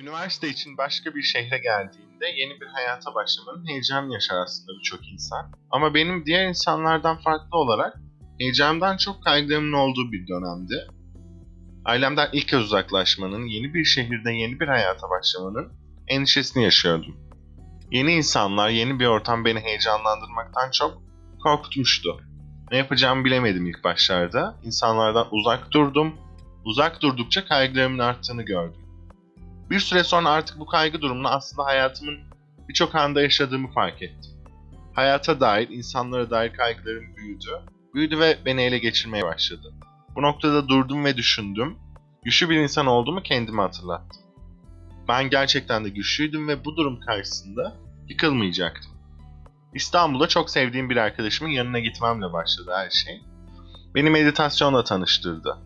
Üniversite için başka bir şehre geldiğinde yeni bir hayata başlamanın heyecanı yaşar aslında birçok insan. Ama benim diğer insanlardan farklı olarak heyecandan çok kaygımın olduğu bir dönemdi. Ailemden ilk kez uzaklaşmanın, yeni bir şehirde yeni bir hayata başlamanın endişesini yaşıyordum. Yeni insanlar, yeni bir ortam beni heyecanlandırmaktan çok korkutmuştu. Ne yapacağımı bilemedim ilk başlarda. İnsanlardan uzak durdum. Uzak durdukça kaygılarımın arttığını gördüm. Bir süre sonra artık bu kaygı durumunu aslında hayatımın birçok anda yaşadığımı fark ettim. Hayata dair, insanlara dair kaygılarım büyüdü. Büyüdü ve beni ele geçirmeye başladı. Bu noktada durdum ve düşündüm. Güçlü bir insan olduğumu kendime hatırlattım. Ben gerçekten de güçlüydüm ve bu durum karşısında yıkılmayacaktım. İstanbul'da çok sevdiğim bir arkadaşımın yanına gitmemle başladı her şey. Beni meditasyonla tanıştırdı.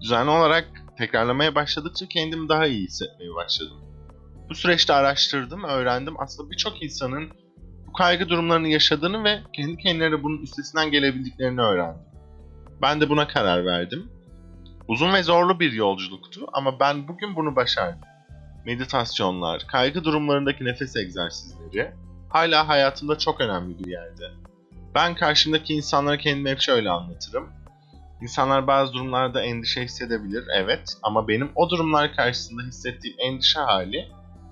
Düzenli olarak tekrarlamaya başladıkça kendimi daha iyi hissetmeye başladım. Bu süreçte araştırdım, öğrendim. Aslında birçok insanın bu kaygı durumlarını yaşadığını ve kendi kendilerine bunun üstesinden gelebildiklerini öğrendim. Ben de buna karar verdim. Uzun ve zorlu bir yolculuktu ama ben bugün bunu başardım. Meditasyonlar, kaygı durumlarındaki nefes egzersizleri hala hayatımda çok önemli bir yerde. Ben karşımdaki insanlara kendimi hep şöyle anlatırım. İnsanlar bazı durumlarda endişe hissedebilir, evet. Ama benim o durumlar karşısında hissettiğim endişe hali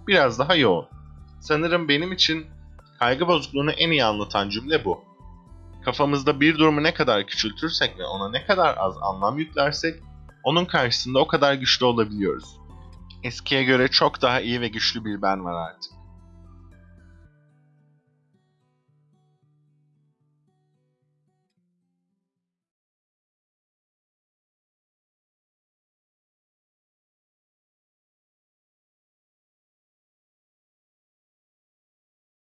biraz daha yoğun. Sanırım benim için kaygı bozukluğunu en iyi anlatan cümle bu. Kafamızda bir durumu ne kadar küçültürsek ve ona ne kadar az anlam yüklersek, onun karşısında o kadar güçlü olabiliyoruz. Eskiye göre çok daha iyi ve güçlü bir ben var artık.